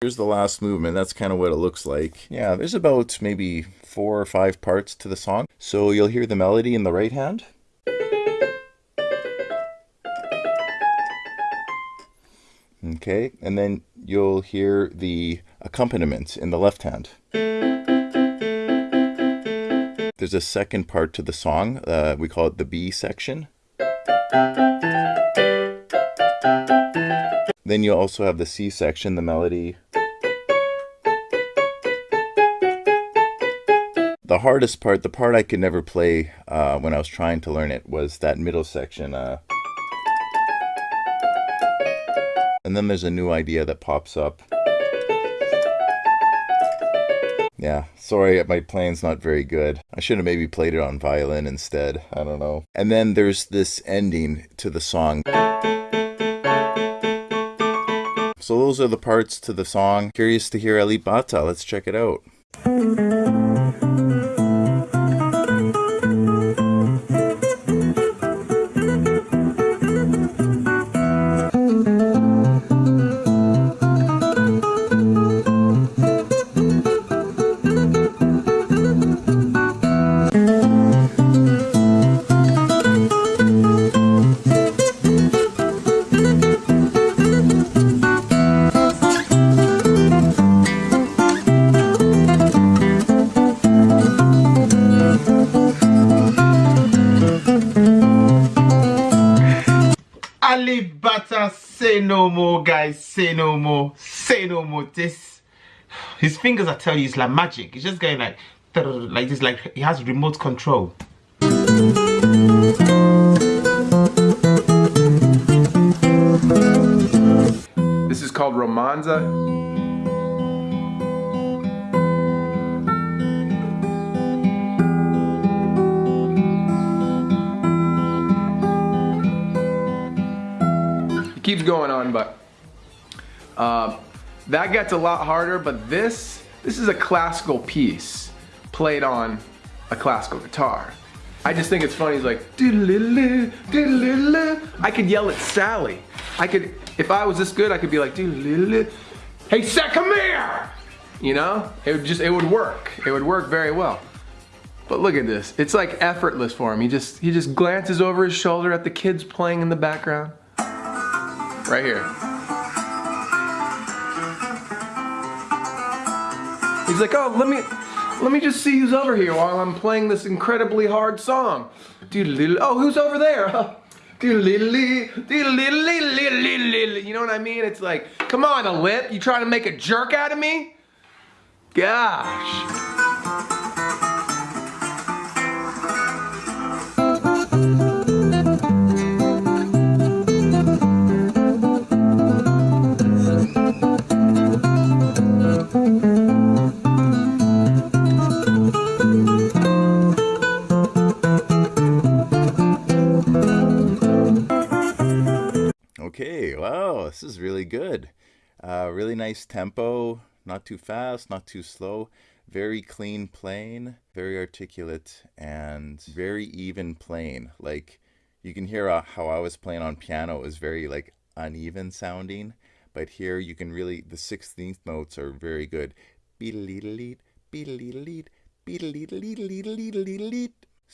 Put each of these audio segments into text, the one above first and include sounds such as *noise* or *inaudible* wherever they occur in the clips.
Here's the last movement. That's kind of what it looks like. Yeah, there's about maybe four or five parts to the song. So you'll hear the melody in the right hand. Okay, and then you'll hear the accompaniment in the left hand. There's a second part to the song. Uh, we call it the B section. Then you also have the C section, the melody. The hardest part, the part I could never play uh, when I was trying to learn it, was that middle section. Uh, and then there's a new idea that pops up. Yeah, sorry, my playing's not very good. I should have maybe played it on violin instead. I don't know. And then there's this ending to the song. So those are the parts to the song. Curious to hear Alip Ba Ta. Let's check it out. Bata, say no more, guys. Say no more. Say no more. This, his fingers, I tell you, it's like magic. He's just going like, like this, like he has remote control. This is called Romanza. Keeps going on, but uh, that gets a lot harder, but this, this is a classical piece played on a classical guitar. I just think it's funny, he's like, doodle-loo. I could yell at Sally. I could, if I was this good, I could be like, doodle-loo. Hey, Seth, come here! You know, it would just, it would work. It would work very well. But look at this, it's like effortless for him. He just, he just glances over his shoulder at the kids playing in the background. Right here. He's like, oh, let me, let me just see who's over here while I'm playing this incredibly hard song. Oh, who's over there? You know what I mean? It's like, come on, Alip. You trying to make a jerk out of me? Gosh. This is really good. Uh, really nice tempo, not too fast, not too slow. Very clean playing, very articulate, and very even playing. Like, you can hear uh, how I was playing on piano was very like uneven sounding, but here you can really, the 16th notes are very good.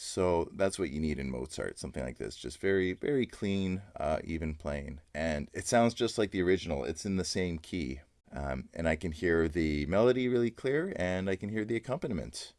So that's what you need in Mozart, something like this. Just very, very clean, uh, even playing. And it sounds just like the original. It's in the same key. Um, and I can hear the melody really clear and I can hear the accompaniment.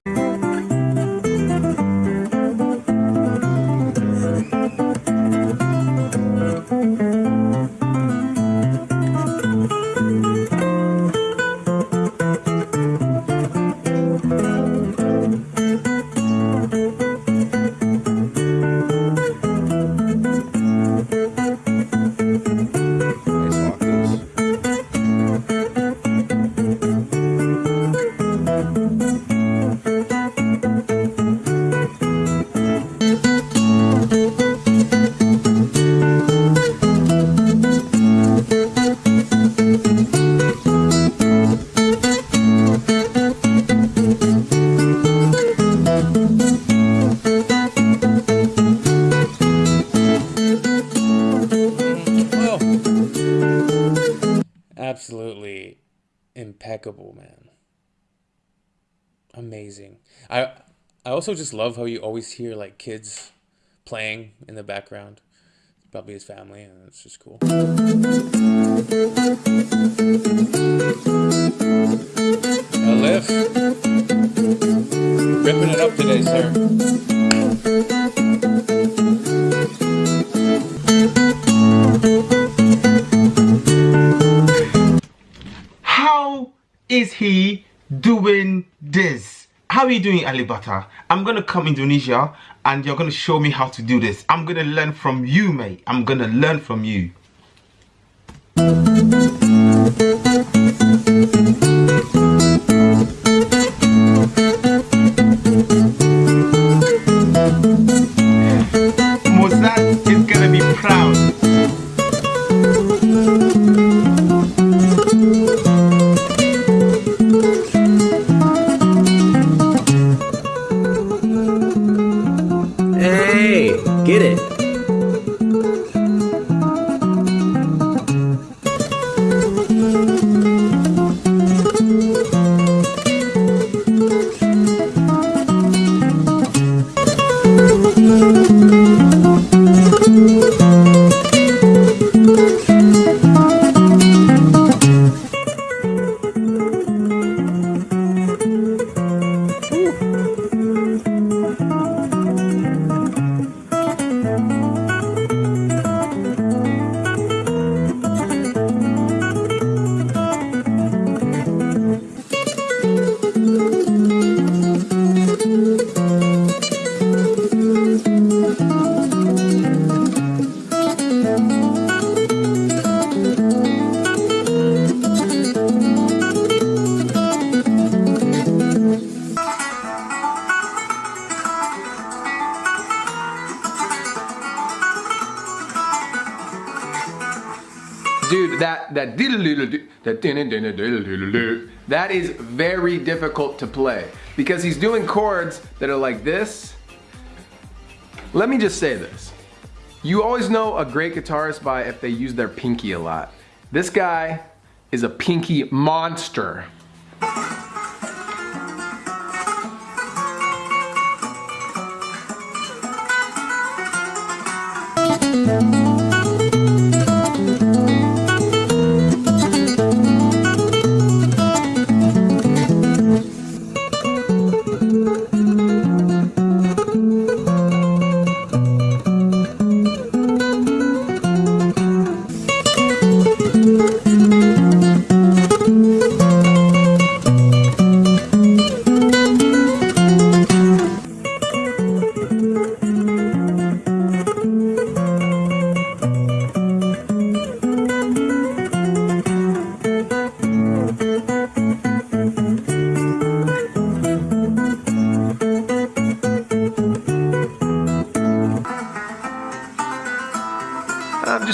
Impeccable, man. Amazing. I I also just love how you always hear like kids playing in the background. Probably his family, and it's just cool. Doing, Alip Ba Ta? I'm gonna come Indonesia and you're gonna show me how to do this. I'm gonna learn from you, mate. I'm gonna learn from you. Dude, that that that that is very difficult to play because he's doing chords that are like this. Let me just say this. You always know a great guitarist by if they use their pinky a lot. This guy is a pinky monster.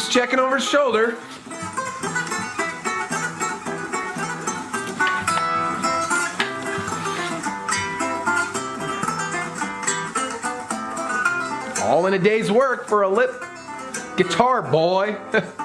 Just checking over his shoulder. All in a day's work for Alip guitar boy. *laughs*